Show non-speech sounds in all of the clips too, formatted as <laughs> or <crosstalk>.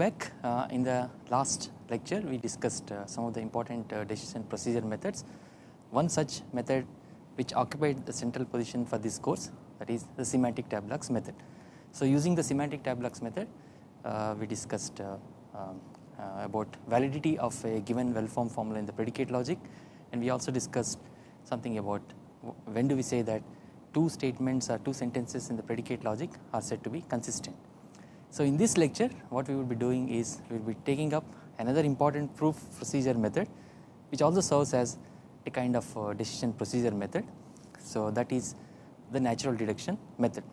back uh, in the last lecture we discussed uh, some of the important uh, decision procedure methods. One such method which occupied the central position for this course that is the semantic tableaux method. So using the semantic tableaux method uh, we discussed uh, um, uh, about validity of a given well formed formula in the predicate logic and we also discussed something about when do we say that two statements or two sentences in the predicate logic are said to be consistent. So in this lecture what we will be doing is we will be taking up another important proof procedure method which also serves as a kind of uh, decision procedure method. So that is the natural deduction method.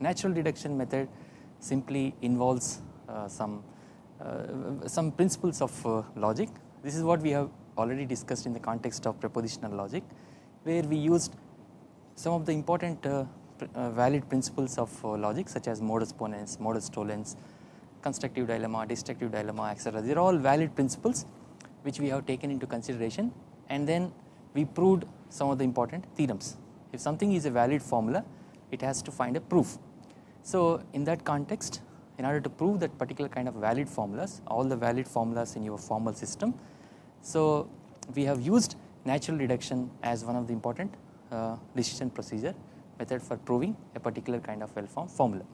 Natural deduction method simply involves uh, some uh, some principles of uh, logic. This is what we have already discussed in the context of propositional logic where we used some of the important uh, valid principles of uh, logic such as modus ponens, modus tollens, constructive dilemma, destructive dilemma etc. They are all valid principles which we have taken into consideration and then we proved some of the important theorems. If something is a valid formula it has to find a proof. So in that context in order to prove that particular kind of valid formulas all the valid formulas in your formal system. So we have used natural deduction as one of the important uh, decision procedure method for proving a particular kind of well formed formula.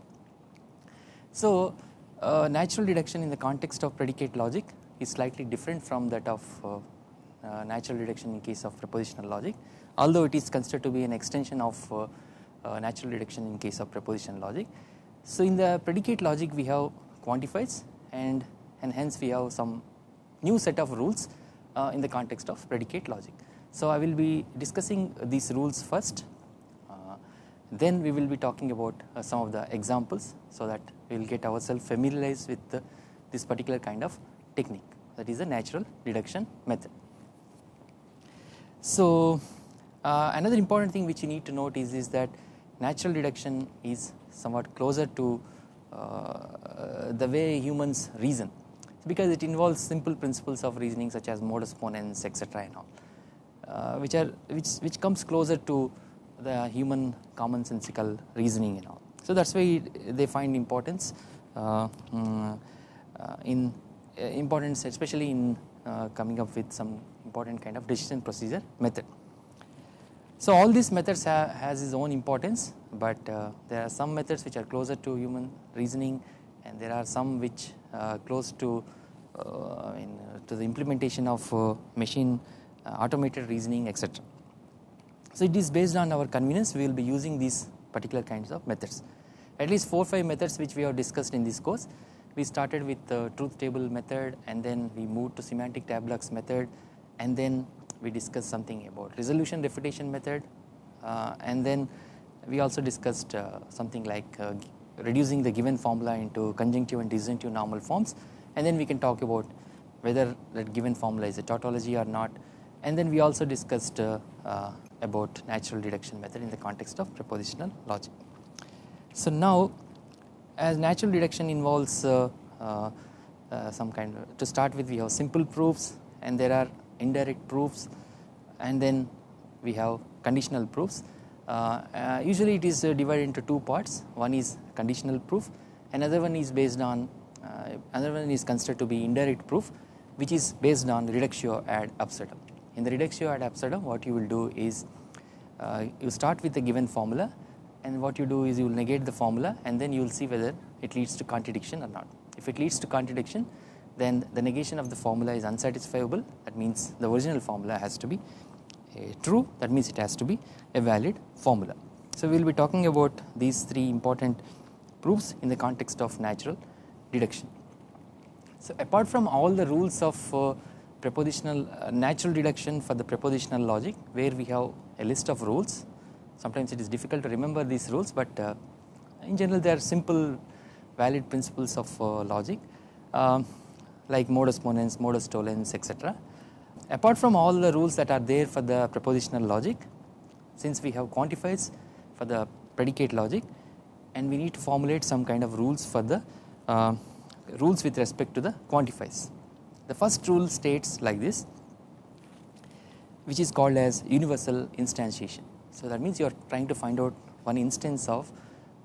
So uh, natural deduction in the context of predicate logic is slightly different from that of uh, uh natural deduction in case of propositional logic although it is considered to be an extension of uh, uh, natural deduction in case of propositional logic. So in the predicate logic we have quantifiers and, and hence we have some new set of rules in the context of predicate logic. So I will be discussing these rules first uh, then we will be talking about uh, some of the examples so that we will get ourselves familiarized with the, this particular kind of technique that is a natural deduction method. So uh, another important thing which you need to note is, is that natural deduction is somewhat closer to uh, the way humans reason because it involves simple principles of reasoning such as modus ponens etc and all uh, which are which which comes closer to the human commonsensical reasoning and all. So that's why they find importance uh, mm, uh, in uh, importance especially in uh, coming up with some important kind of decision procedure method. So all these methods ha has its own importance but uh, there are some methods which are closer to human reasoning and there are some which are close to I mean, to the implementation of machine uh, automated reasoning etc. So it is based on our convenience we will be using these particular kinds of methods. At least 4 or 5 methods which we have discussed in this course. We started with the truth table method and then we moved to semantic tableaux method and then we discussed something about resolution refutation method uh, and then we also discussed uh, something like uh, reducing the given formula into conjunctive and disjunctive normal forms and then we can talk about whether that given formula is a tautology or not and then we also discussed uh, uh, about natural deduction method in the context of propositional logic. So now as natural deduction involves uh, some kind of to start with we have simple proofs and there are indirect proofs and then we have conditional proofs. Uh, uh, usually it is uh, divided into two parts one is conditional proof another one is based on another one is considered to be indirect proof which is based on reductio ad absurdum. In the reductio ad absurdum what you will do is uh, you start with a given formula and what you do is you will negate the formula and then you will see whether it leads to contradiction or not. If it leads to contradiction then the negation of the formula is unsatisfiable that means the original formula has to be uh, true that means it has to be a valid formula. So we will be talking about these three important proofs in the context of natural deduction. So apart from all the rules of uh, propositional uh, natural deduction for the propositional logic where we have a list of rules sometimes it is difficult to remember these rules but uh, in general they are simple valid principles of uh, logic um, like modus ponens, modus tollens etc. Apart from all the rules that are there for the propositional logic since we have quantifiers for the predicate logic and we need to formulate some kind of rules for the uh, rules with respect to the quantifiers. The first rule states like this which is called as universal instantiation. So that means you are trying to find out one instance of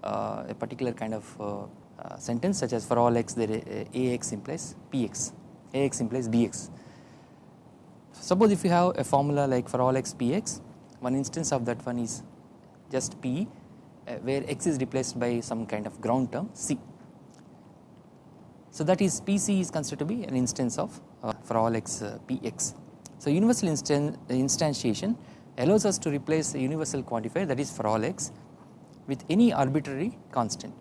uh, a particular kind of uh, uh, sentence such as for all x there uh, ax implies px ax implies bx suppose if you have a formula like for all x px one instance of that one is just p uh, where x is replaced by some kind of ground term c so that is pc is considered to be an instance of uh, for all x uh, px so universal instan instantiation allows us to replace the universal quantifier that is for all x with any arbitrary constant.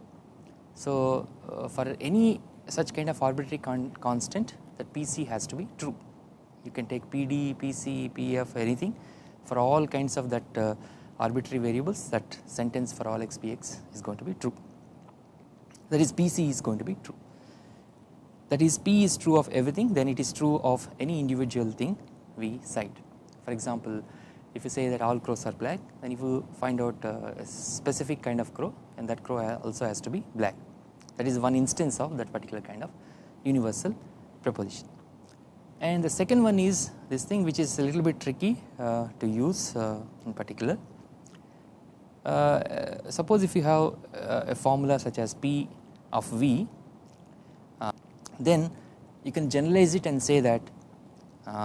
So uh, for any such kind of arbitrary con constant that PC has to be true. You can take PD, PC, PF anything for all kinds of that uh, arbitrary variables that sentence for all x px is going to be true. That is PC is going to be true. That is P is true of everything then it is true of any individual thing we cite. For example, if you say that all crows are black then if you find out uh, a specific kind of crow and that crow also has to be black that is one instance of that particular kind of universal proposition. And the second one is this thing which is a little bit tricky uh, to use uh, in particular. Uh, suppose if you have uh, a formula such as P of V then you can generalize it and say that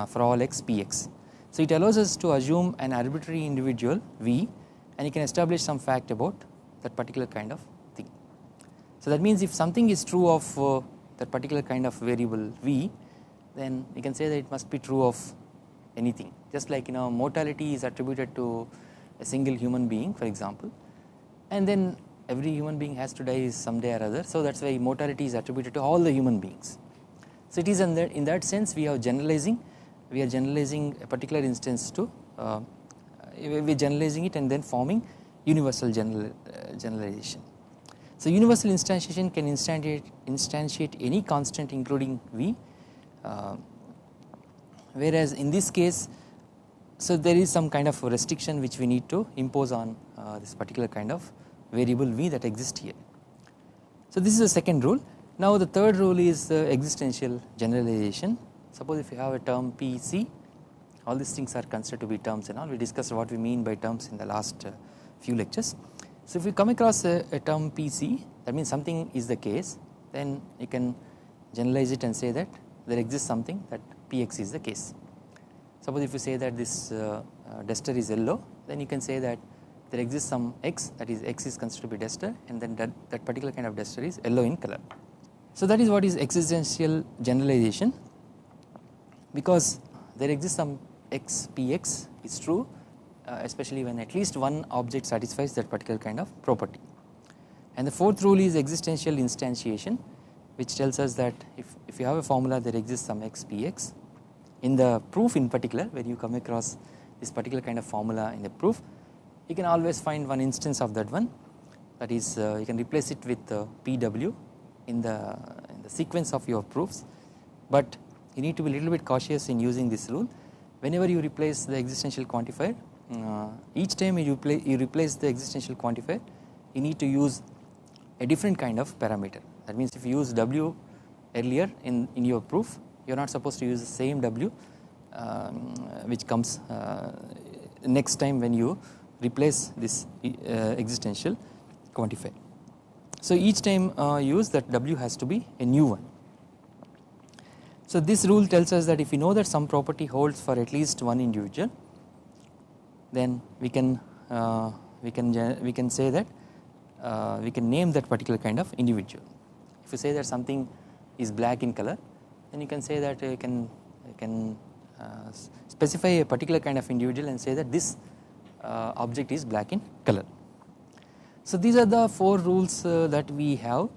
for all x Px. So it allows us to assume an arbitrary individual V and you can establish some fact about that particular kind of thing. So that means if something is true of uh, that particular kind of variable V then you can say that it must be true of anything. Just like you know mortality is attributed to a single human being for example. And then every human being has to die someday or other so that is why mortality is attributed to all the human beings. So it is in that, in that sense we are generalizing we are generalizing a particular instance to uh, we are generalizing it and then forming universal general, uh, generalization. So universal instantiation can instantiate, instantiate any constant including v uh, whereas in this case so there is some kind of restriction which we need to impose on uh, this particular kind of variable v that exists here. So this is the second rule now the third rule is existential generalization Suppose if you have a term PC all these things are considered to be terms and all we discussed what we mean by terms in the last uh, few lectures. So if we come across a, a, term PC that means something is the case then you can generalize it and say that there exists something that Px is the case. Suppose if you say that this uh, uh, duster is yellow then you can say that there exists some x that is x is considered to be duster and then that, that particular kind of duster is yellow in color. So that is what is existential generalization because there exists some x px is true uh, especially when at least one object satisfies that particular kind of property. And the fourth rule is existential instantiation which tells us that if, if you have a formula there exists some x px in the proof in particular where you come across this particular kind of formula in the proof you can always find one instance of that one. That is uh, you can replace it with uh, pw in the, in the sequence of your proofs. But you need to be a little bit cautious in using this rule. Whenever you replace the existential quantifier uh, each time you, replace, you replace the existential quantifier you need to use a different kind of parameter. That means if you use w earlier in, in your proof you are not supposed to use the same w um, which comes uh, next time when you replace this uh, existential quantifier. So each time uh, use that w has to be a new one so this rule tells us that if we know that some property holds for at least one individual then we can uh, we can we can say that uh, we can name that particular kind of individual. If you say that something is black in color then you can say that you can you can uh, specify a particular kind of individual and say that this uh, object is black in color. So these are the four rules uh, that we have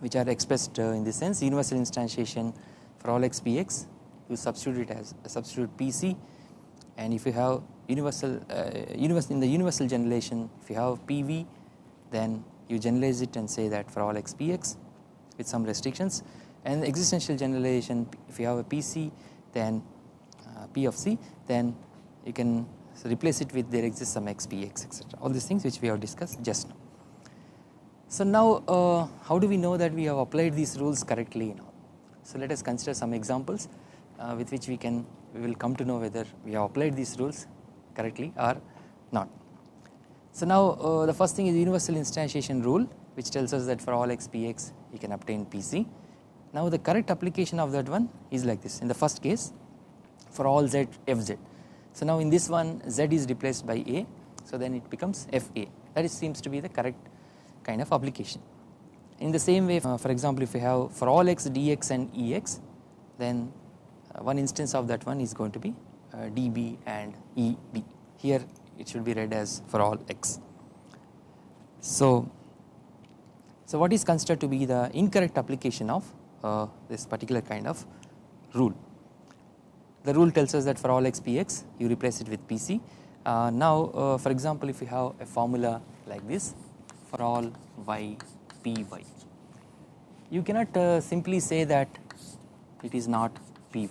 which are expressed uh, in this sense universal instantiation for all xpx you substitute it as substitute pc and if you have universal uh, universal in the universal generalization if you have pv then you generalize it and say that for all xpx with some restrictions and existential generalization if you have a pc then uh, p of c then you can replace it with there exists some x, p, x, etc all these things which we have discussed just now so now uh, how do we know that we have applied these rules correctly now? So let us consider some examples uh, with which we can we will come to know whether we have applied these rules correctly or not. So now uh, the first thing is universal instantiation rule which tells us that for all x px you can obtain pc. Now the correct application of that one is like this in the first case for all z fz. So now in this one z is replaced by a so then it becomes fa that is seems to be the correct kind of application. In the same way uh, for example if we have for all x dx and ex then uh, one instance of that one is going to be uh, db and eb here it should be read as for all x. So, so what is considered to be the incorrect application of uh, this particular kind of rule. The rule tells us that for all x px you replace it with pc. Uh, now uh, for example if you have a formula like this for all y py you cannot uh, simply say that it is not py.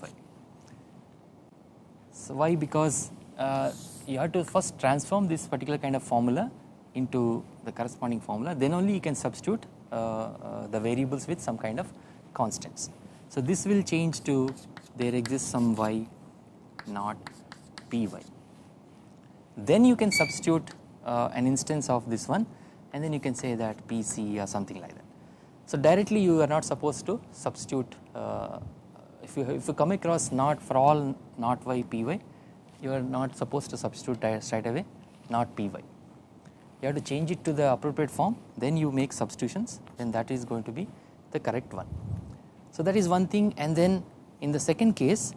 So why because uh, you have to first transform this particular kind of formula into the corresponding formula then only you can substitute uh, uh, the variables with some kind of constants. So this will change to there exists some y not py then you can substitute uh, an instance of this one and then you can say that pc or something like that. So directly you are not supposed to substitute uh, if you if you come across not for all not y py you are not supposed to substitute straight away not py you have to change it to the appropriate form then you make substitutions then that is going to be the correct one. So that is one thing and then in the second case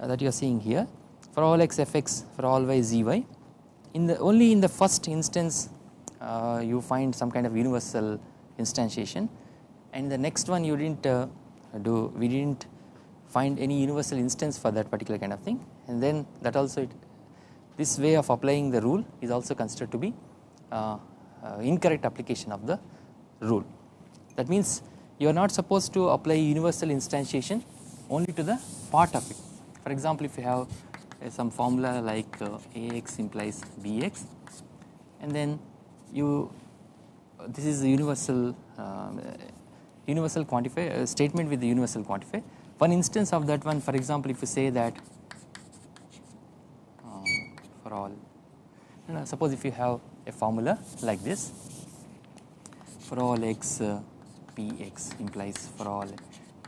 uh, that you are seeing here for all x fx for all y zy in the only in the first instance uh, you find some kind of universal instantiation and the next one you did not uh, do we did not find any universal instance for that particular kind of thing and then that also it, this way of applying the rule is also considered to be uh, uh, incorrect application of the rule. That means you are not supposed to apply universal instantiation only to the part of it. For example, if you have uh, some formula like uh, Ax implies Bx and then you this is a universal um, universal quantifier statement with the universal quantifier one instance of that one for example if you say that uh, for all you know, suppose if you have a formula like this for all x uh, px implies for all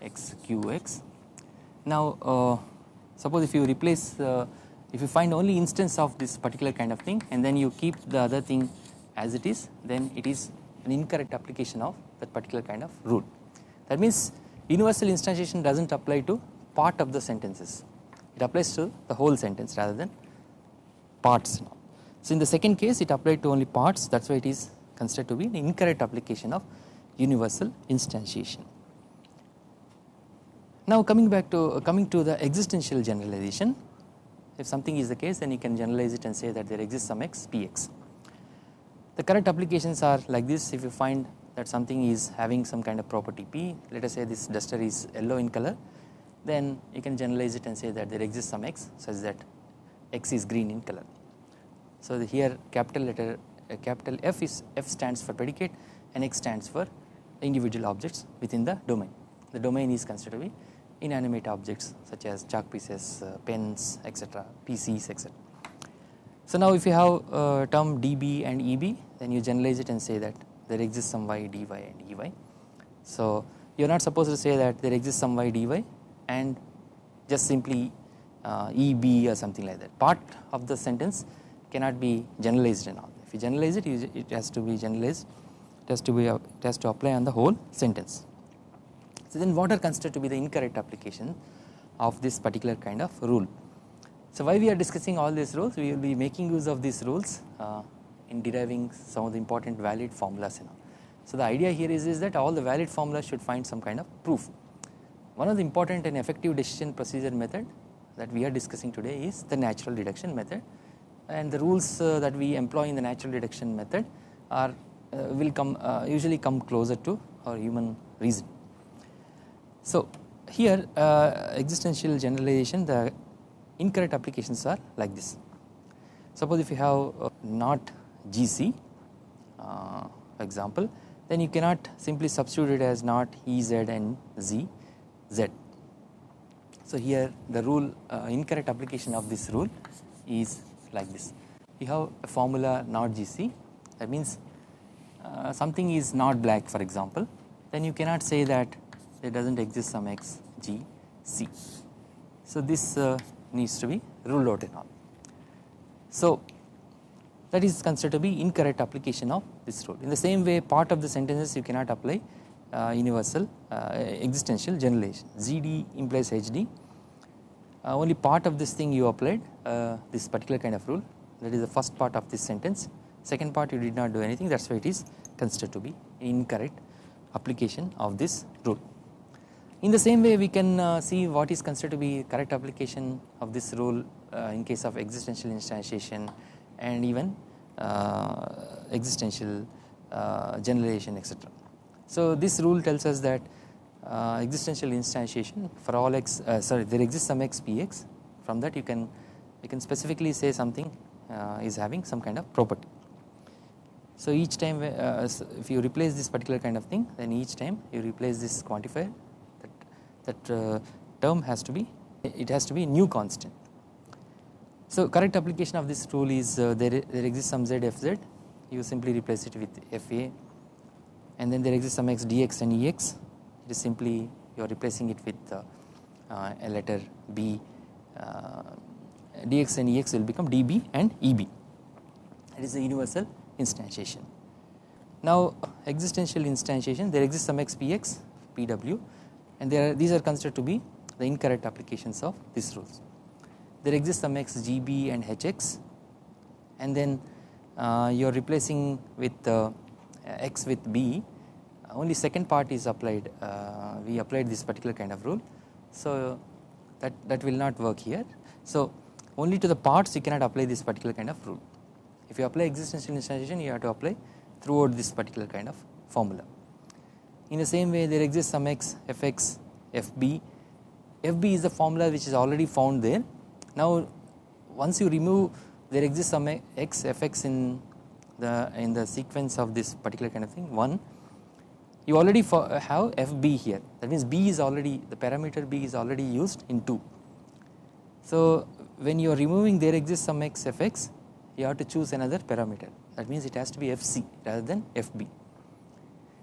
x qx. Now uh, suppose if you replace uh, if you find only instance of this particular kind of thing and then you keep the other thing as it is then it is an incorrect application of that particular kind of rule. That means universal instantiation does not apply to part of the sentences it applies to the whole sentence rather than parts. So in the second case it applied to only parts that is why it is considered to be an incorrect application of universal instantiation. Now coming back to coming to the existential generalization if something is the case then you can generalize it and say that there exists some x px. The correct applications are like this if you find that something is having some kind of property p let us say this duster is yellow in color then you can generalize it and say that there exists some x such that x is green in color. So here capital letter uh, capital F is F stands for predicate and X stands for individual objects within the domain. The domain is considered to be inanimate objects such as chalk pieces, uh, pens etc, PCs etc. So now if you have term dB and EB then you generalize it and say that there exists some y dy and ey. So you are not supposed to say that there exists some y dy and just simply uh, eb or something like that. Part of the sentence cannot be generalized and all. If you generalize it, it has to be generalized. It has to be it has to apply on the whole sentence. So then what are considered to be the incorrect application of this particular kind of rule. So why we are discussing all these rules, we will be making use of these rules uh, in deriving some of the important valid formulas and all. So the idea here is, is that all the valid formulas should find some kind of proof. One of the important and effective decision procedure method that we are discussing today is the natural deduction method and the rules uh, that we employ in the natural deduction method are uh, will come uh, usually come closer to our human reason. So here uh, existential generalization the incorrect applications are like this. Suppose if you have uh, not GC uh, example then you cannot simply substitute it as not EZ and Z Z. So here the rule uh, incorrect application of this rule is like this you have a formula not GC that means uh, something is not black for example then you cannot say that there does not exist some x g c. So this uh, needs to be ruled out and all. So that is considered to be incorrect application of this rule. In the same way part of the sentences you cannot apply uh, universal uh, existential generalization ZD implies HD uh, only part of this thing you applied uh, this particular kind of rule that is the first part of this sentence second part you did not do anything that is why it is considered to be incorrect application of this rule. In the same way we can uh, see what is considered to be correct application of this rule uh, in case of existential instantiation and even uh, existential uh, generalization etc. So this rule tells us that uh, existential instantiation for all x uh, sorry there exists some x px from that you can you can specifically say something is having some kind of property. So each time if you replace this particular kind of thing then each time you replace this quantifier that uh, term has to be it has to be new constant. So correct application of this rule is uh, there, there exists some zfz you simply replace it with fa and then there exists some x dx and ex it is simply you are replacing it with uh, uh, a letter b. Uh, dx and ex will become db and eb it is a universal instantiation. Now existential instantiation there exists some x px pw and are, these are considered to be the incorrect applications of these rules. There exists some x gb and hx and then uh, you are replacing with uh, x with b. Only second part is applied uh, we applied this particular kind of rule. So that that will not work here. So only to the parts you cannot apply this particular kind of rule. If you apply existential instantiation you have to apply throughout this particular kind of formula in the same way there exists some x fx fb fb is the formula which is already found there. Now once you remove there exists some x fx in the in the sequence of this particular kind of thing. One you already for, have fb here. That means b is already the parameter b is already used in 2 so when you are removing there exists some x fx you have to choose another parameter. That means it has to be fc rather than fb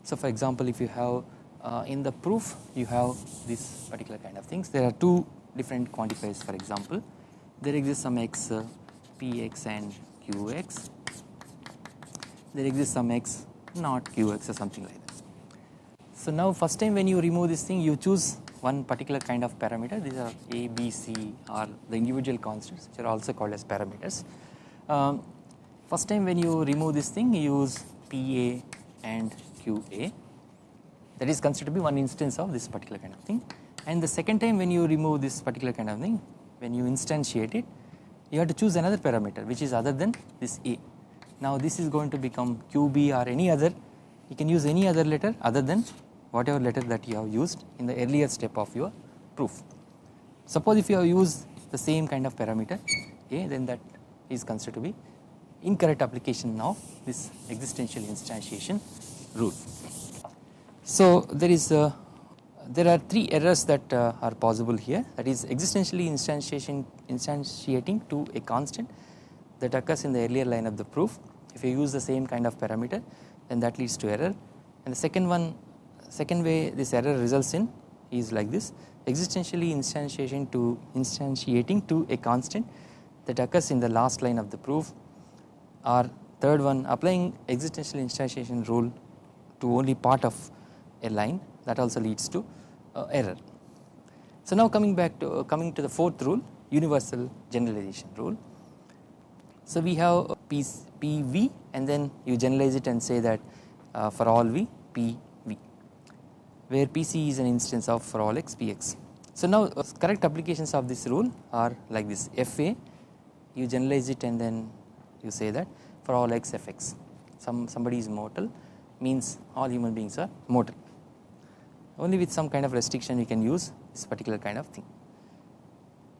so for example if you have uh, in the proof you have this particular kind of things there are two different quantifiers for example there exists some x uh, px and qx there exists some x not qx or something like that. So now first time when you remove this thing you choose one particular kind of parameter these are a b c or the individual constants which are also called as parameters. Um, first time when you remove this thing you use pa and qa that is considered to be one instance of this particular kind of thing. And the second time when you remove this particular kind of thing when you instantiate it you have to choose another parameter which is other than this a. Now this is going to become qb or any other. You can use any other letter other than whatever letter that you have used in the earlier step of your proof. Suppose if you have used the same kind of parameter a then that is considered to be incorrect application of this existential instantiation rule. So there is a, there are three errors that uh, are possible here. That is existentially instantiation instantiating to a constant that occurs in the earlier line of the proof. If you use the same kind of parameter then that leads to error. And the second one second way this error results in is like this. Existentially instantiation to instantiating to a constant that occurs in the last line of the proof. Or third one applying existential instantiation rule to only part of a line that also leads to uh, error. So now coming back to uh, coming to the fourth rule universal generalization rule. So we have P, PV and then you generalize it and say that uh, for all V PV where PC is an instance of for all x Px. So now uh, correct applications of this rule are like this FA you generalize it and then you say that for all x fx some somebody is mortal means all human beings are mortal only with some kind of restriction we can use this particular kind of thing.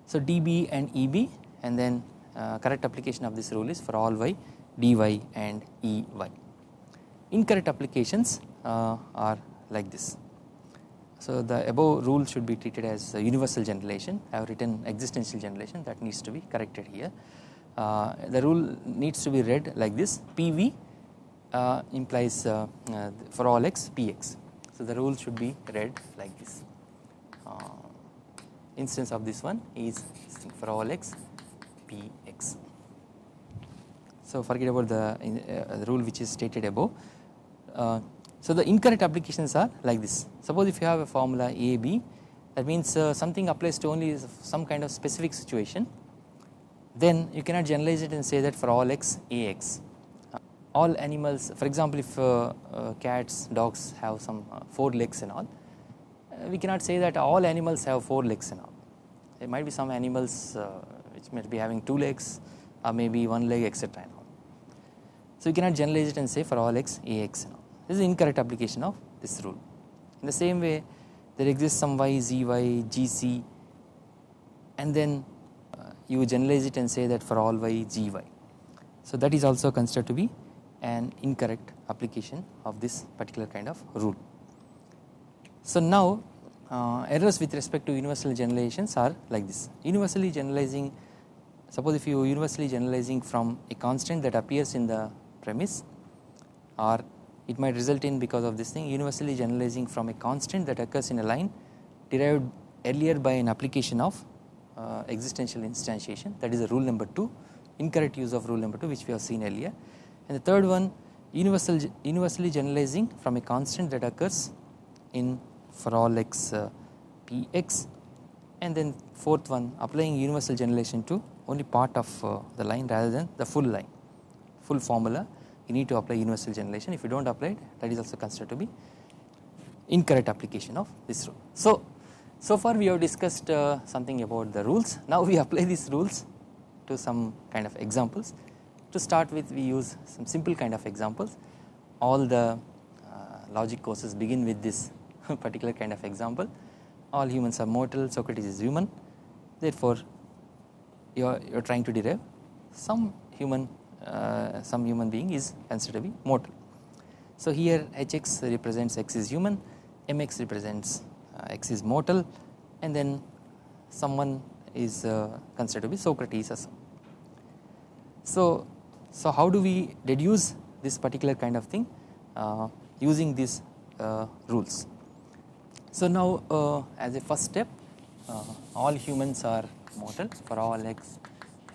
So dB and EB and then uh, correct application of this rule is for all y dy and ey. Incorrect applications uh, are like this. So the above rule should be treated as universal generalization I have written existential generalization that needs to be corrected here. Uh, the rule needs to be read like this PV implies uh, uh, for all x px. So the rule should be read like this. Uh, instance of this one is for all x px. So forget about the, uh, the rule which is stated above. Uh, so the incorrect applications are like this. Suppose if you have a formula a b that means uh, something applies to only some kind of specific situation then you cannot generalize it and say that for all x ax all animals for example if uh, uh, cats dogs have some uh, four legs and all we cannot say that all animals have four legs and all. There might be some animals which might be having two legs or maybe one leg etc so you cannot generalize it and say for all x ax and all. This is incorrect application of this rule. In the same way there exists some y, zy, gc and then uh, you generalize it and say that for all y, gy. So that is also considered to be an incorrect application of this particular kind of rule. So now uh, errors with respect to universal generalizations are like this universally generalizing suppose if you universally generalizing from a constant that appears in the premise or it might result in because of this thing universally generalizing from a constant that occurs in a line derived earlier by an application of uh, existential instantiation that is a rule number 2 incorrect use of rule number 2 which we have seen earlier and the third one universal universally generalizing from a constant that occurs in for all x uh, px and then fourth one applying universal generalization to only part of uh, the line rather than the full line. Full formula you need to apply universal generalization. If you do not apply it that is also considered to be incorrect application of this rule. So, so far we have discussed uh, something about the rules. Now we <laughs> apply these rules to some kind of examples to start with we use some simple kind of examples. All the uh, logic courses begin with this <laughs> particular kind of example. All humans are mortal. Socrates is human. Therefore you are, you are trying to derive some human uh, some human being is considered to be mortal. So here Hx represents x is human, Mx represents uh, x is mortal and then someone is uh, considered to be Socrates as so so how do we deduce this particular kind of thing uh, using these uh, rules? So now uh, as a first step all humans are mortal. For all x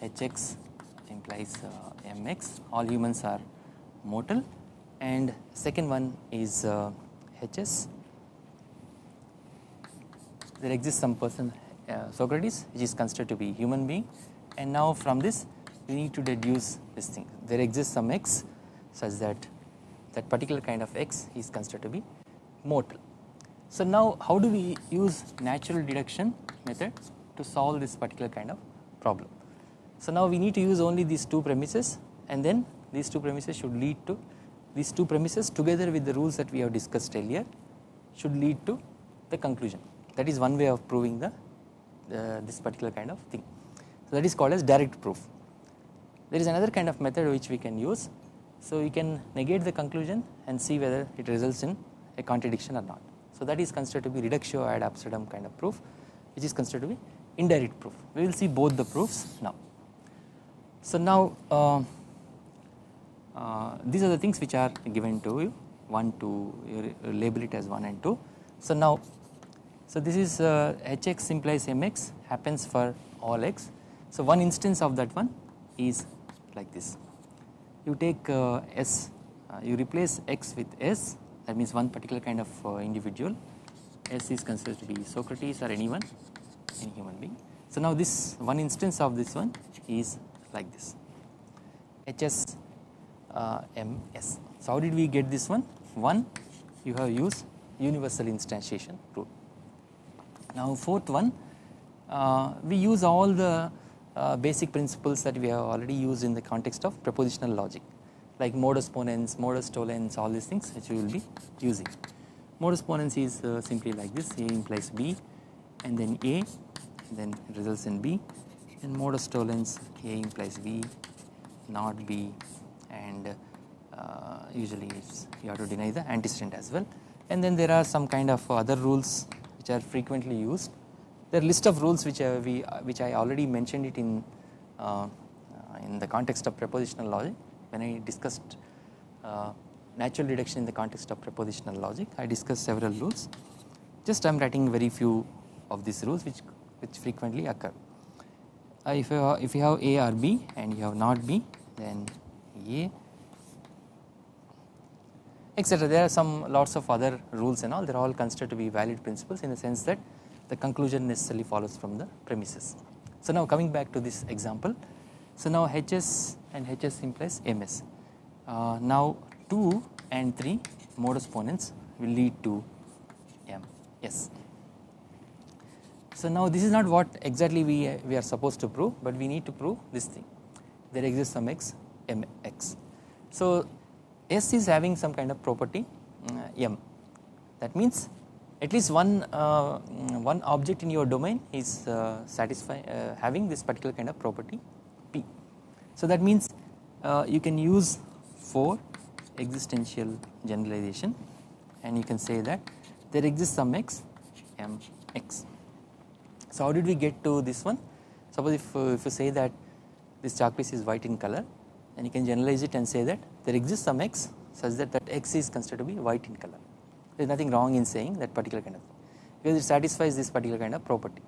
hx implies mx all humans are mortal. And second one is uh, hs there exists some person uh, Socrates which is considered to be human being. And now from this we need to deduce this thing there exists some x such that that particular kind of x is considered to be mortal. So now how do we use natural deduction method to solve this particular kind of problem. So now we need to use only these two premises and then these two premises should lead to these two premises together with the rules that we have discussed earlier should lead to the conclusion that is one way of proving the this particular kind of thing. So that is called as direct proof. There is another kind of method which we can use so we can negate the conclusion and see whether it results in a contradiction or not. So that is considered to be reductio ad absurdum kind of proof which is considered to be indirect proof. We will see both the proofs now. So now uh, uh, these are the things which are given to you 1 2 you label it as 1 and 2. So now so this is uh, hx implies mx happens for all x. So one instance of that one is like this you take uh, s uh, you replace x with s that means one particular kind of uh, individual s is considered to be Socrates or anyone any human being. So now this one instance of this one is like this hs uh, ms. So how did we get this one? One you have used universal instantiation rule. Now fourth one uh, we use all the uh, basic principles that we have already used in the context of propositional logic like modus ponens, modus tollens all these things which we will be using. Modus ponens is uh, simply like this. A implies B and then A and then results in B and modus tollens A implies B not B and uh, usually you have to deny the antecedent as well. And then there are some kind of other rules which are frequently used there are list of rules which uh, we uh, which I already mentioned it in uh, in the context of propositional logic when I discussed natural deduction in the context of propositional logic I discussed several rules just I am writing very few of these rules which which frequently occur. Uh, if you have, if you have A or B and you have not B then A etc. There are some lots of other rules and all they are all considered to be valid principles in the sense that the conclusion necessarily follows from the premises. So now coming back to this example so now HS and HS implies MS uh, now 2 and 3 modus ponens will lead to M yes. So now this is not what exactly we, we are supposed to prove but we need to prove this thing there exists some x m x. So S is having some kind of property uh, M that means at least one uh, one object in your domain is uh, satisfy uh, having this particular kind of property P. So that means uh, you can use for existential generalization and you can say that there exists some x m x. So how did we get to this one? Suppose if, uh, if you say that this chalk piece is white in color and you can generalize it and say that there exists some x such that that x is considered to be white in color. There is nothing wrong in saying that particular kind of thing because it satisfies this particular kind of property.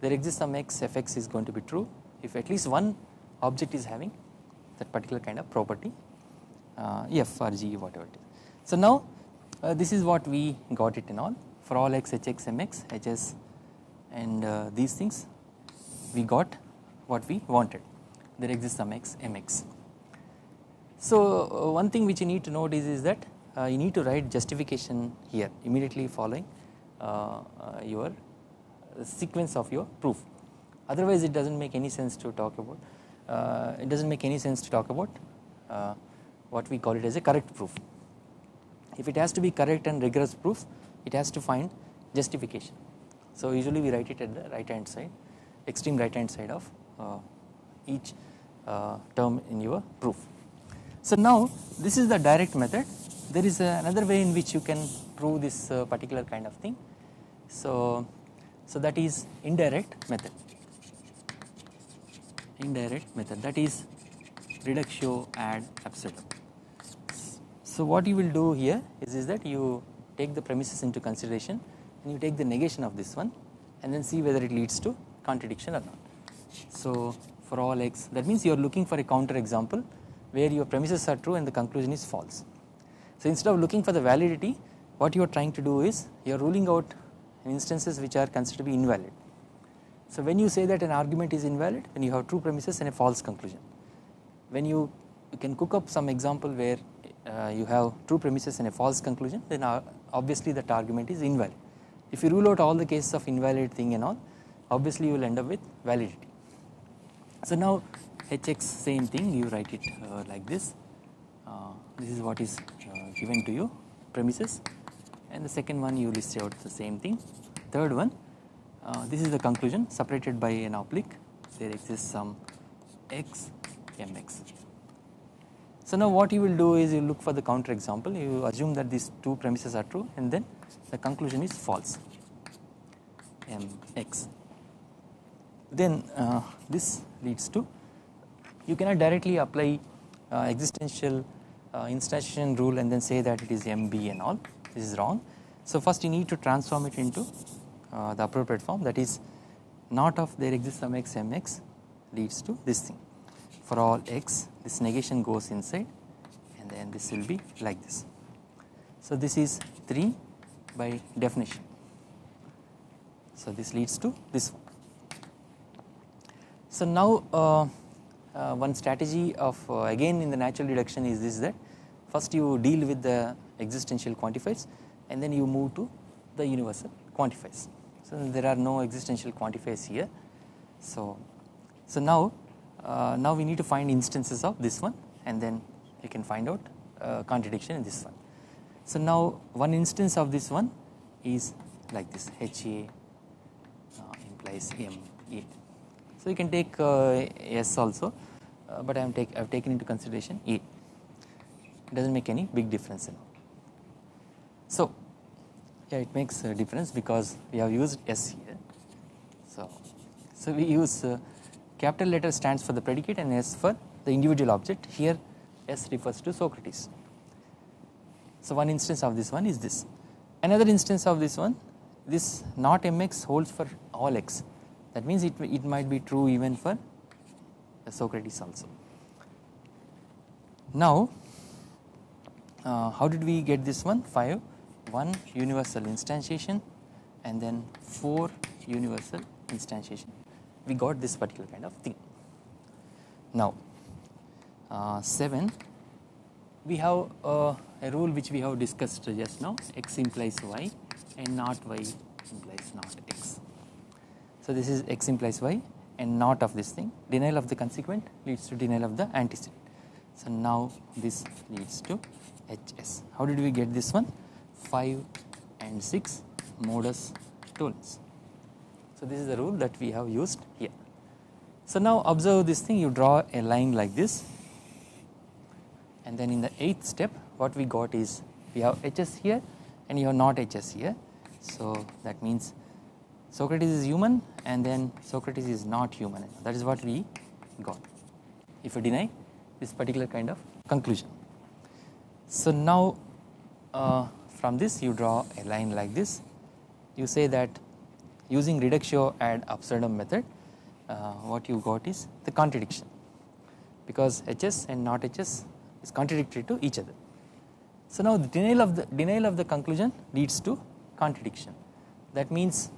There exists some x fx is going to be true if at least one object is having that particular kind of property uh, f or g whatever it is. So now uh, this is what we got it in all for all x hx mx hs and uh, these things we got what we wanted there exists some x mx. So uh, one thing which you need to note is, is that uh, you need to write justification here immediately following uh, uh your sequence of your proof otherwise it does not make any sense to talk about uh, it does not make any sense to talk about uh, what we call it as a correct proof. If it has to be correct and rigorous proof it has to find justification so usually we write it at the right hand side extreme right hand side of each term in your proof. So now this is the direct method there is another way in which you can prove this uh, particular kind of thing. So, so that is indirect method indirect method that is reductio ad absurdum. So what you will do here is, is that you take the premises into consideration and you take the negation of this one and then see whether it leads to contradiction or not. So for all x that means you are looking for a counter example where your premises are true and the conclusion is false. So instead of looking for the validity what you are trying to do is you are ruling out instances which are considered to be invalid. So when you say that an argument is invalid when you have true premises and a false conclusion. When you, you can cook up some example where uh, you have true premises and a false conclusion then uh, obviously that argument is invalid. If you rule out all the cases of invalid thing and all obviously you will end up with validity. So now hx same thing you write it uh, like this uh, this is what is uh, given to you premises. And the second one you list out the same thing. Third one uh, this is the conclusion separated by an oblique. There exists some x mx. So now what you will do is you look for the counter example. You assume that these two premises are true and then the conclusion is false mx. Then uh, this leads to you cannot directly apply uh, existential uh, instantiation rule and then say that it is mb and all. This is wrong. So first you need to transform it into uh, the appropriate form that is not of there exists some x mx leads to this thing. For all x this negation goes inside and then this will be like this. So this is 3 by definition. So this leads to this one. So now uh, uh, one strategy of uh, again in the natural deduction is this that first you deal with the existential quantifiers and then you move to the universal quantifiers. So there are no existential quantifiers here. So so now uh, now we need to find instances of this one and then you can find out uh, contradiction in this one. So now one instance of this one is like this HA uh, implies MA. So you can take uh, S also, uh, but I am take I have taken into consideration A. It does not make any big difference. In so yeah, it makes a difference because we have used S here. So so we use uh, capital letter stands for the predicate and S for the individual object. Here S refers to Socrates. So one instance of this one is this another instance of this one this not mx holds for all x that means it, it might be true even for Socrates also. Now uh, how did we get this one 5 1 universal instantiation and then 4 universal instantiation we got this particular kind of thing. Now uh, 7 we have uh, a rule which we have discussed just now x implies y and not y implies not x. So this is x implies y and not of this thing denial of the consequent leads to denial of the antecedent. So now this leads to HS. How did we get this one? 5 and 6 modus tollens. So this is the rule that we have used here. So now observe this thing you draw a line like this and then in the 8th step what we got is we have HS here and you have not HS here. So that means Socrates is human and then Socrates is not human that is what we got if you deny this particular kind of conclusion. So now uh, from this you draw a line like this you say that using reductio ad absurdum method uh, what you got is the contradiction because HS and not HS is contradictory to each other. So now the denial of the denial of the conclusion leads to contradiction that means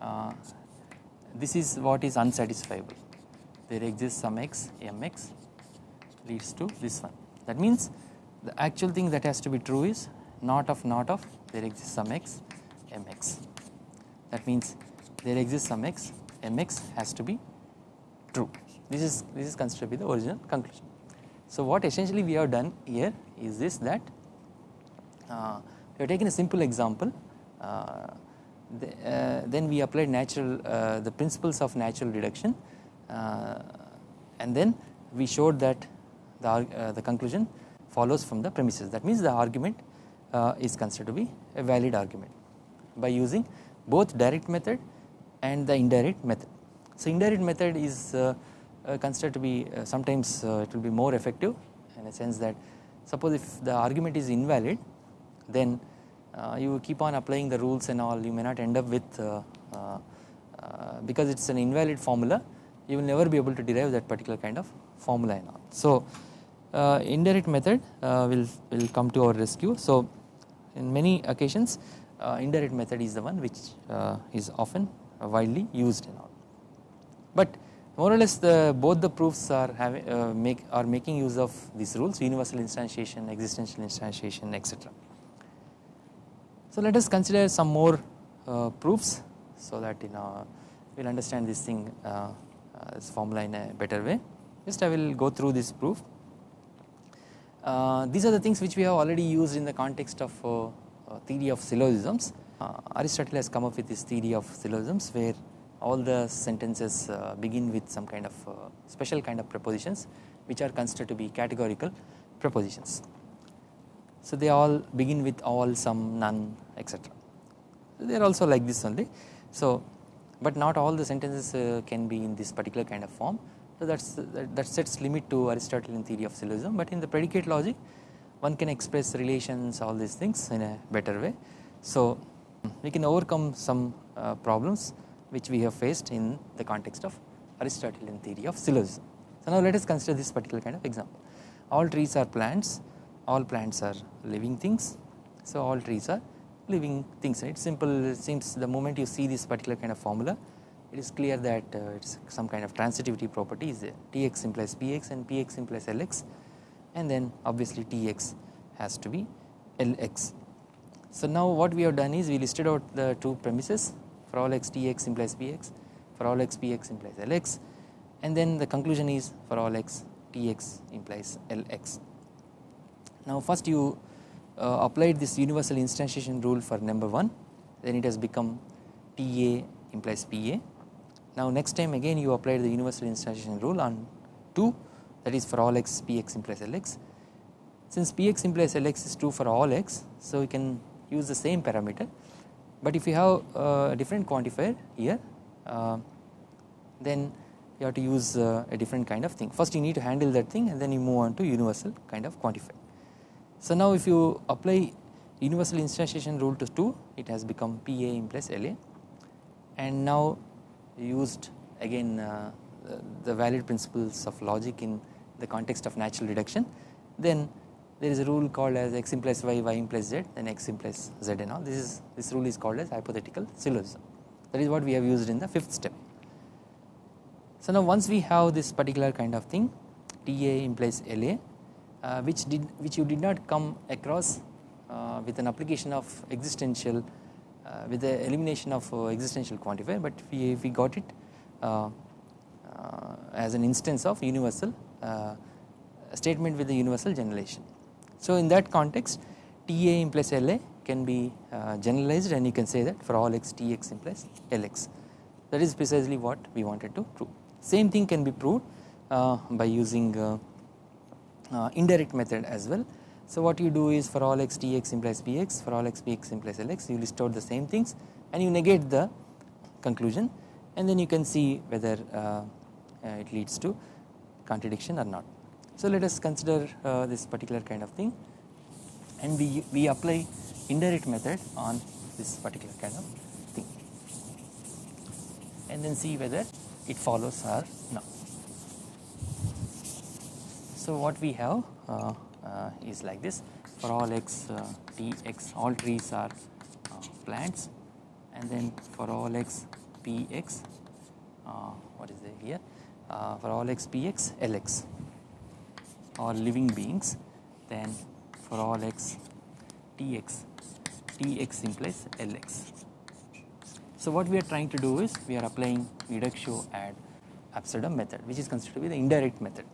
uh, this is what is unsatisfiable. There exists some x mx leads to this one. That means the actual thing that has to be true is not of not of there exists some x mx that means there exists some x mx has to be true. This is this is considered to be the original conclusion. So what essentially we have done here is this that uh, we have taken a simple example uh, uh, then we applied natural uh, the principles of natural deduction uh, and then we showed that the, uh, the conclusion follows from the premises that means the argument is considered to be a valid argument by using both direct method and the indirect method. So indirect method is uh, uh, considered to be uh, sometimes it will be more effective in a sense that suppose if the argument is invalid then Uh, you keep on applying the rules and all you may not end up with uh, uh, because it is an invalid formula you will never be able to derive that particular kind of formula and all. So indirect method will, will come to our rescue. So in many occasions indirect method is the one which is often widely used and all. But more or less the both the proofs are having uh, make are making use of these rules universal instantiation, existential instantiation, etc. So let us consider some more uh, proofs so that you know we will understand this thing uh, uh, this formula in a better way. Just I will go through this proof. Uh, these are the things which we have already used in the context of uh, theory of syllogisms. Aristotle has come up with this theory of syllogisms where all the sentences uh, begin with some kind of uh, special kind of propositions which are considered to be categorical propositions. So they all begin with all, some, none, etc. They are also like this only. So, but not all the sentences uh, can be in this particular kind of form. So that's that, that sets limit to Aristotelian theory of syllogism. But in the predicate logic, one can express relations, all these things in a better way. So we can overcome some uh, problems which we have faced in the context of Aristotelian theory of syllogism. So now let us consider this particular kind of example. All trees are plants, all plants are living things. So all trees are living things. It's simple. It seems the moment you see this particular kind of formula, it is clear that uh, it's some kind of transitivity property is there. Tx implies Px and Px implies Lx, and then obviously Tx has to be Lx. So now what we have done is we listed out the two premises for all x tx implies px for all x px implies lx and then the conclusion is for all x tx implies lx. Now first you uh, applied this universal instantiation rule for number 1 then it has become ta implies pa. Now next time again you applied the universal instantiation rule on 2 that is for all x px implies lx. Since px implies lx is true for all x so we can use the same parameter but if you have a different quantifier here uh, then you have to use uh, a different kind of thing first you need to handle that thing and then you move on to universal kind of quantifier So now if you apply universal instantiation rule to 2 it has become PA implies LA and now used again uh, the valid principles of logic in the context of natural deduction then there is a rule called as x implies y, y implies z then x implies z and all. This is this rule is called as hypothetical syllogism. That is what we have used in the fifth step. So now once we have this particular kind of thing TA implies LA uh, which did which you did not come across uh, with an application of existential uh, with the elimination of uh, existential quantifier but we, we got it uh, uh, as an instance of universal statement with the universal generalization. So in that context TA implies LA can be generalized and you can say that for all x Tx implies Lx that is precisely what we wanted to prove. Same thing can be proved by using indirect method as well so what you do is for all x tx implies px for all x px implies lx you list out the same things and you negate the conclusion and then you can see whether uh, uh, it leads to contradiction or not. So let us consider uh, this particular kind of thing and we, we apply indirect method on this particular kind of thing and then see whether it follows or not. So what we have uh, uh, is like this. For all x uh, tx all trees are plants. And then for all x px what is there here? For all x px lx all living beings. Then for all x tx tx implies lx so what we are trying to do is we are applying reductio ad absurdum method which is considered to be the indirect method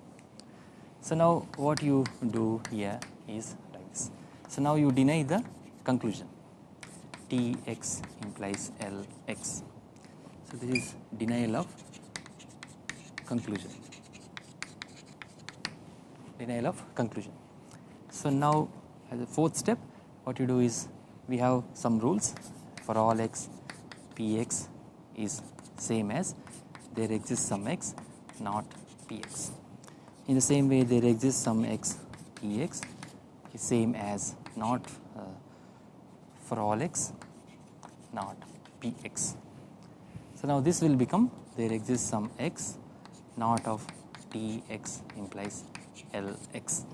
so now what you do here is like this. So now you deny the conclusion Tx implies Lx. So this is denial of conclusion. Denial of conclusion. So now as a fourth step what you do is we have some rules for all x px is same as there exists some x not px in the same way there exists some x is same as not uh, for all x not px. So now this will become there exists some x not of tx implies lx.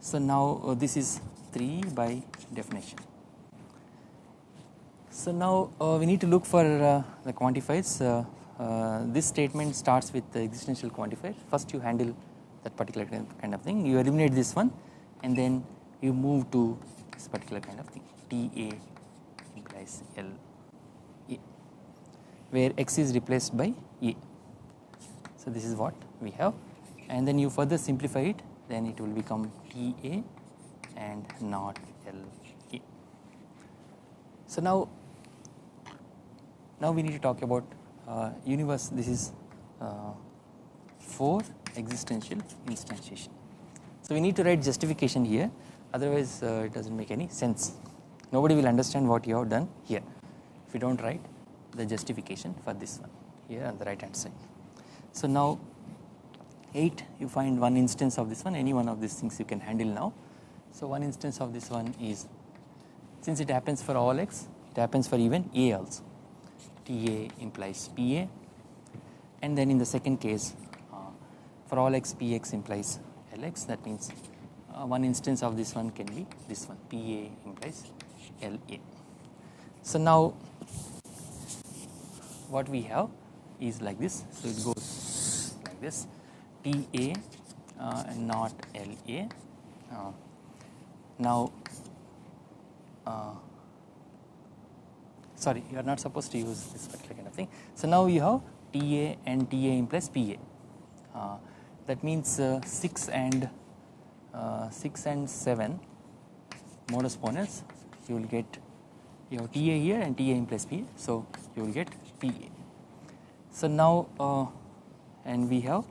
So now uh, this is 3 by definition. So now uh, we need to look for uh, the quantifiers uh, this statement starts with the existential quantifier first you handle that particular kind of thing you eliminate this one and then you move to this particular kind of thing TA implies L A where x is replaced by A. So this is what we have and then you further simplify it then it will become TA and not L A. So now now we need to talk about uh, universe this is uh, for existential instantiation. So we need to write justification here otherwise uh, it does not make any sense nobody will understand what you have done here if you do not write the justification for this one here on the right hand side. So now 8 you find one instance of this one any one of these things you can handle now. So one instance of this one is since it happens for all x it happens for even a also TA implies PA and then in the second case uh, for all x px implies Lx that means uh, one instance of this one can be this one. PA implies LA. So now what we have is like this. So it goes like this. TA uh, not LA uh, now uh, sorry you are not supposed to use this particular kind of thing. So now you have TA and TA implies PA uh, that means uh, 6 and uh, 6 and 7 modus ponens you will get you have TA here and TA implies PA so you will get PA. So now uh, and we have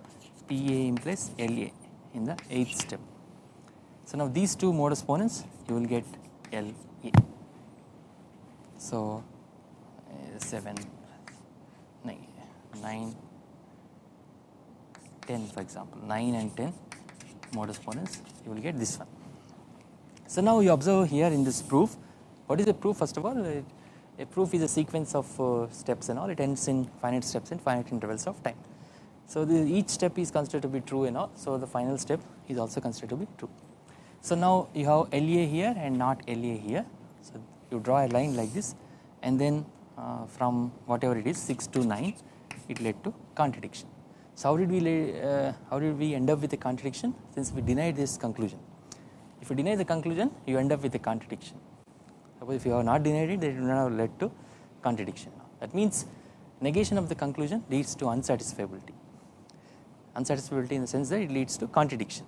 PA implies LA in the 8th step. So now these two modus ponens you will get LA. So 7 9 10 for example 9 and 10 modus ponens you will get this one. So now you observe here in this proof what is a proof first of all a proof is a sequence of uh, steps and all it ends in finite steps in finite intervals of time. So the, each step is considered to be true and all so the final step is also considered to be true. So now you have LA here and not LA here so you draw a line like this and then uh, from whatever it is 6 to 9 it led to contradiction. So how did we uh, how did we end up with a contradiction since we denied this conclusion. If you deny the conclusion you end up with a contradiction. Suppose if you have not denied it it would not have led to contradiction. That means negation of the conclusion leads to unsatisfiability. Unsatisfiability in the sense that it leads to contradiction.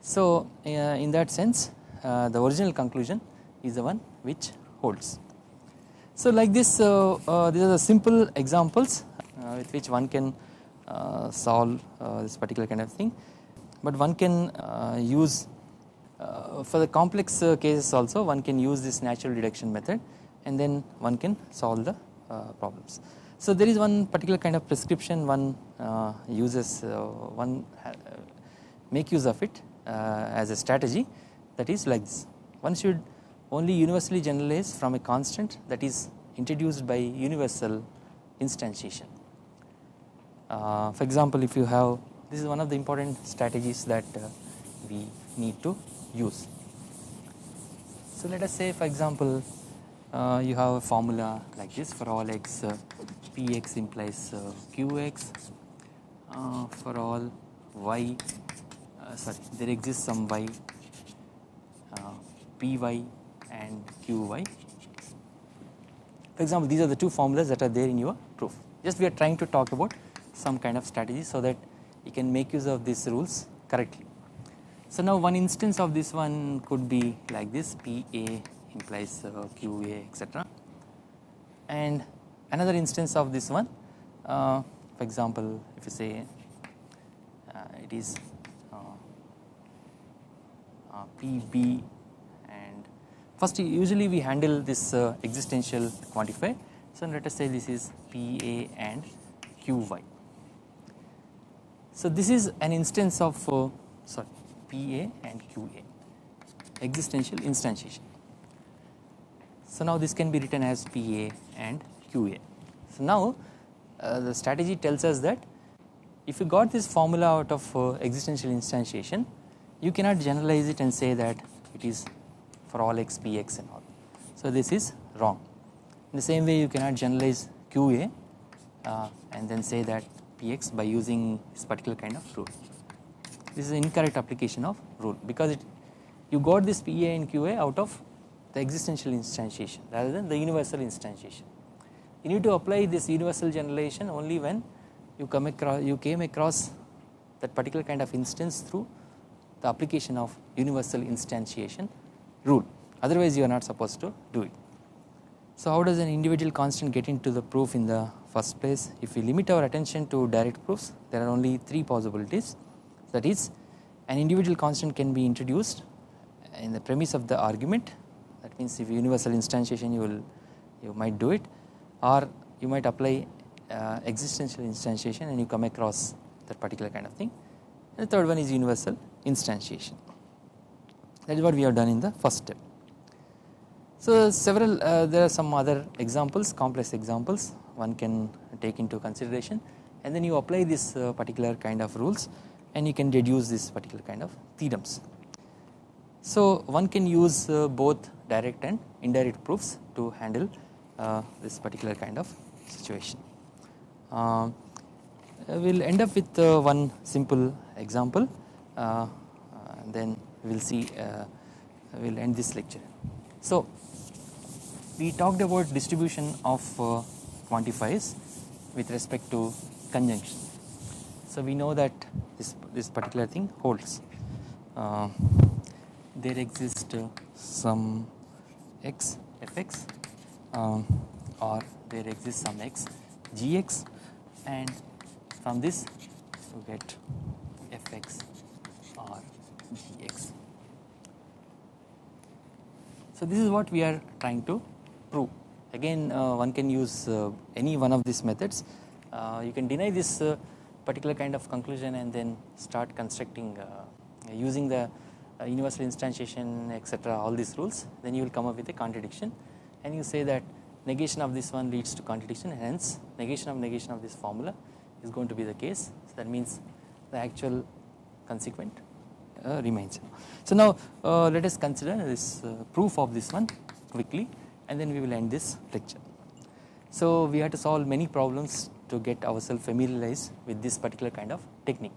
So uh, in that sense uh, the original conclusion is the one which holds. So like this uh, uh these are the simple examples uh, with which one can uh, solve uh, this particular kind of thing but one can use for the complex cases also one can use this natural deduction method and then one can solve the problems. So there is one particular kind of prescription one uses one make use of it as a strategy that is like this one should only universally generalized from a constant that is introduced by universal instantiation. Uh, for example, if you have this is one of the important strategies that uh, we need to use. So let us say for example uh, you have a formula like this for all x uh, px implies uh, qx uh, for all y sorry there exists some y py and qy. For example these are the two formulas that are there in your proof just we are trying to talk about some kind of strategy so that you can make use of these rules correctly. So now one instance of this one could be like this PA implies uh, QA etc and another instance of this one uh, for example if you say uh, it is uh, uh, PB first usually we handle this uh, existential quantifier so let us say this is PA and QY so this is an instance of uh, sorry PA and QA existential instantiation. So now this can be written as PA and QA. So now uh, the strategy tells us that if you got this formula out of uh, existential instantiation you cannot generalize it and say that it is for all x px and all. So this is wrong. In the same way you cannot generalize QA uh, and then say that px by using this particular kind of rule. This is incorrect application of rule because it you got this PA and QA out of the existential instantiation rather than the universal instantiation. You need to apply this universal generalization only when you come across you came across that particular kind of instance through the application of universal instantiation rule. Otherwise you are not supposed to do it. So how does an individual constant get into the proof in the first place? If we limit our attention to direct proofs there are only three possibilities. That is an individual constant can be introduced in the premise of the argument. That means if universal instantiation you will you might do it. Or you might apply uh, existential instantiation and you come across that particular kind of thing. And the third one is universal instantiation that is what we have done in the first step. So several uh, there are some other examples complex examples one can take into consideration and then you apply this uh, particular kind of rules and you can deduce this particular kind of theorems. So one can use uh, both direct and indirect proofs to handle uh, this particular kind of situation. Uh, we will end up with uh, one simple example uh, then we will see we will end this lecture. So we talked about distribution of quantifiers with respect to conjunction. So we know that this, this particular thing holds. Uh, there exists uh, some x fx um, or there exists some x gx and from this you get fx gx. So this is what we are trying to prove. Again uh, one can use uh, any one of these methods. Uh, you can deny this particular kind of conclusion and then start constructing using the uh, universal instantiation etc all these rules. Then you will come up with a contradiction. And you say that negation of this one leads to contradiction. Hence negation of negation of this formula is going to be the case. So that means the actual consequent uh, remains. So now uh, let us consider this uh, proof of this one quickly and then we will end this lecture. So we have to solve many problems to get ourselves familiarized with this particular kind of technique.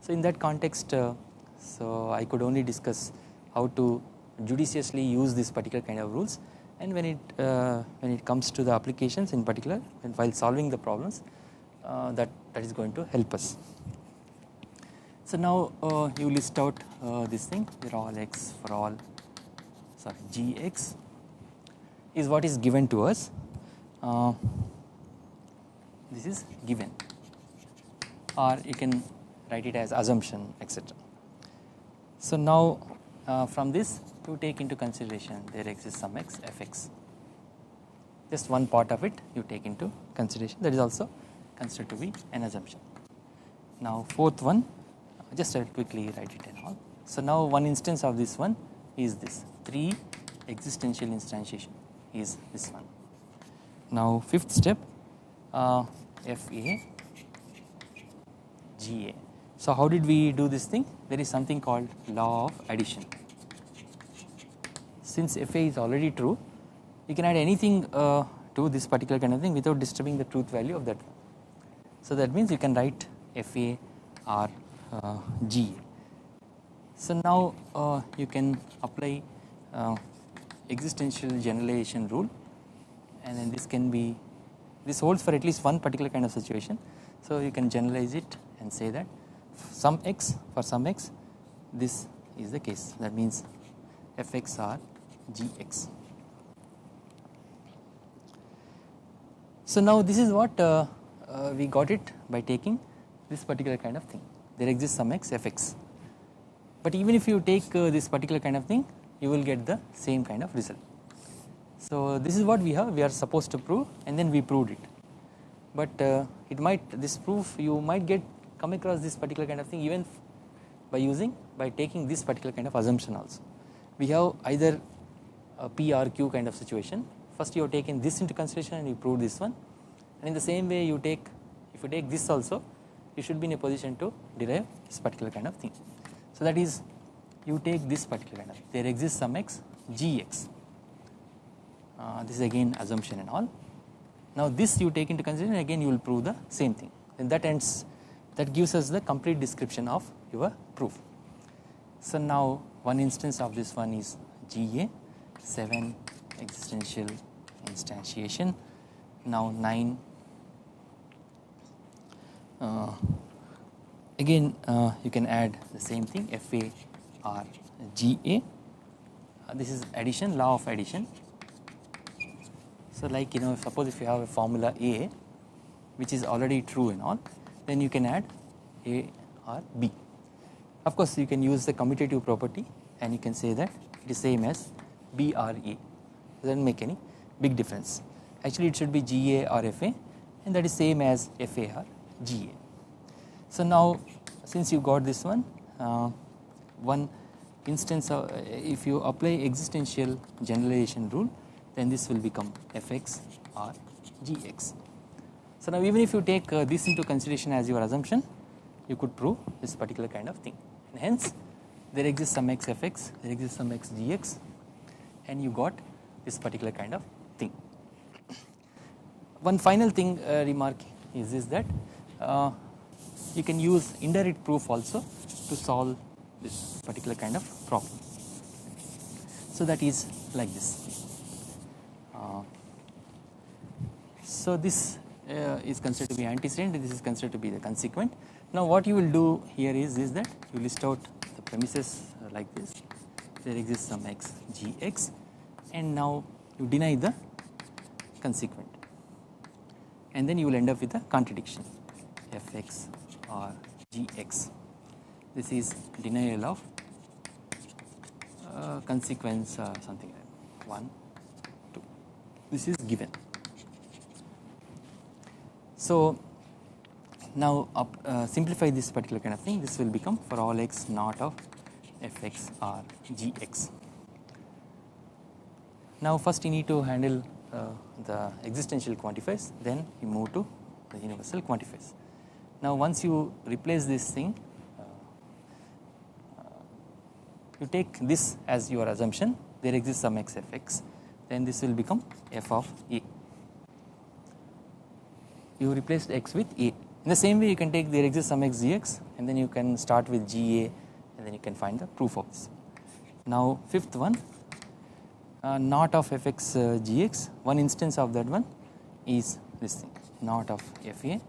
So in that context uh, so I could only discuss how to judiciously use this particular kind of rules and when it uh, when it comes to the applications in particular and while solving the problems uh, that that is going to help us. So now uh, you list out uh, this thing for all x for all sorry gx is what is given to us. Uh, this is given or you can write it as assumption etc. So now uh, from this you take into consideration there exists some x fx just one part of it you take into consideration that is also considered to be an assumption. Now fourth one just I'll quickly write it and all. So now one instance of this one is this 3 existential instantiation is this one. Now fifth step uh, FA GA. So how did we do this thing? There is something called law of addition. Since FA is already true, you can add anything uh, to this particular kind of thing without disturbing the truth value of that. So that means you can write FA uh, G. So now uh, you can apply uh, existential generalization rule and then this can be this holds for at least one particular kind of situation. So you can generalize it and say that some x for some x this is the case that means fx or gx. So now this is what uh, uh, we got it by taking this particular kind of thing there exists some x fx. But even if you take uh, this particular kind of thing you will get the same kind of result. So this is what we have we are supposed to prove and then we proved it. But uh, it might this proof you might get come across this particular kind of thing even by using by taking this particular kind of assumption also. We have either a P or Q kind of situation first you have taken this into consideration and you prove this one and in the same way you take if you take this also you should be in a position to derive this particular kind of thing. So that is you take this particular kind of there exists some x gx uh, this is again assumption and all. Now this you take into consideration again you will prove the same thing and that ends that gives us the complete description of your proof. So now one instance of this one is GA 7 existential instantiation now 9 uh, again uh, you can add the same thing F A R G A. Uh, this is addition law of addition. So like you know suppose if you have a formula A which is already true and all then you can add A or B. Of course you can use the commutative property and you can say that it is same as B or A. Doesn't make any big difference. Actually it should be GA or FA and that is same as FA or GA. So now since you got this one uh, one instance of uh, if you apply existential generalization rule then this will become fx or gx. So now even if you take uh, this into consideration as your assumption you could prove this particular kind of thing and hence there exists some x fx there exists some x gx and you got this particular kind of thing. One final thing uh, remark is this that you can use indirect proof also to solve this particular kind of problem. So that is like this. Uh, so this uh, is considered to be antecedent this is considered to be the consequent. Now what you will do here is, is that you list out the premises like this there exists some x gx and now you deny the consequent and then you will end up with a contradiction fx or gx. This is denial of uh, consequence uh, something like 1 2 this is given. So now up, uh, simplify this particular kind of thing this will become for all x not of fx or gx. Now first you need to handle uh, the existential quantifiers then you move to the universal quantifiers. Now once you replace this thing uh, you take this as your assumption. There exists some x fx then this will become f of a. You replaced x with a. In the same way you can take there exists some x gx and then you can start with ga and then you can find the proof of this. Now fifth one uh, not of fx uh, gx one instance of that one is this thing not of fa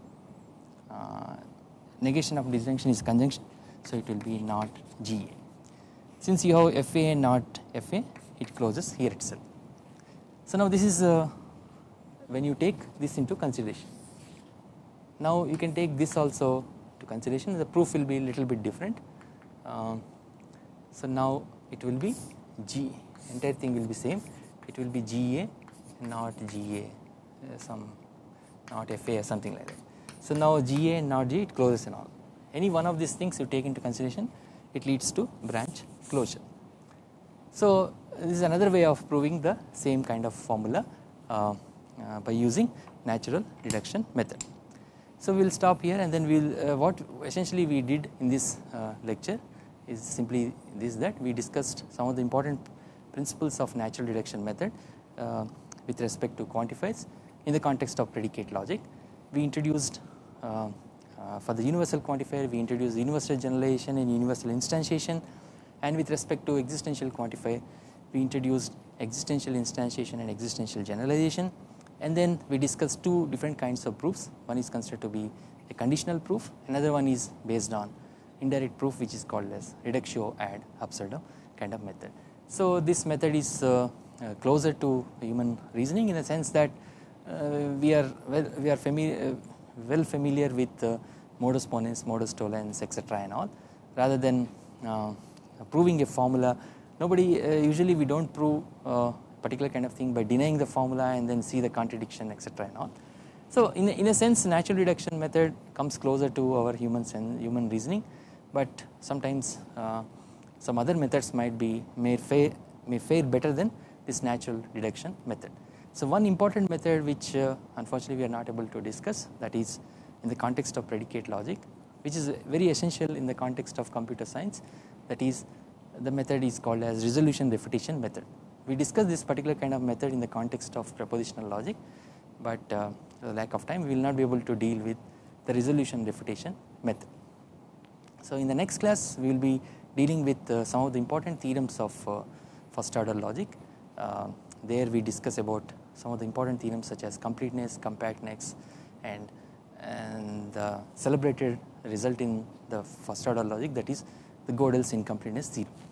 negation of disjunction is conjunction so it will be not ga since you have fa not fa it closes here itself. So now this is uh, when you take this into consideration. Now you can take this also to consideration. The proof will be little bit different. Um, so now it will be g entire thing will be same. It will be GA not GA uh, some not FA or something like that. So now GA and not G it closes and all any one of these things you take into consideration it leads to branch closure. So this is another way of proving the same kind of formula uh, uh, by using natural deduction method. So we will stop here and then we will uh, what essentially we did in this uh, lecture is simply this that we discussed some of the important principles of natural deduction method uh, with respect to quantifiers in the context of predicate logic. We introduced for the universal quantifier we introduced universal generalization and universal instantiation. And with respect to existential quantifier we introduced existential instantiation and existential generalization. And then we discussed two different kinds of proofs. One is considered to be a conditional proof. Another one is based on indirect proof which is called as reductio ad absurdum kind of method. So this method is uh, uh, closer to human reasoning in the sense that uh, we are well we are familiar well familiar with uh, modus ponens, modus tollens etc and all rather than uh, proving a formula nobody uh, usually we do not prove a particular kind of thing by denying the formula and then see the contradiction etc and all. So in a, in a sense natural deduction method comes closer to our human human reasoning but sometimes uh, some other methods might be may fare, may fare better than this natural deduction method. So one important method which uh, unfortunately we are not able to discuss that is in the context of predicate logic which is very essential in the context of computer science that is the method is called as resolution refutation method. We discussed this particular kind of method in the context of propositional logic but uh, lack of time we will not be able to deal with the resolution refutation method. So in the next class we will be dealing with uh, some of the important theorems of uh, first order logic. Uh, there we discuss about some of the important theorems such as completeness, compactness and, and the celebrated result in the first order logic that is the Gödel's incompleteness theorem.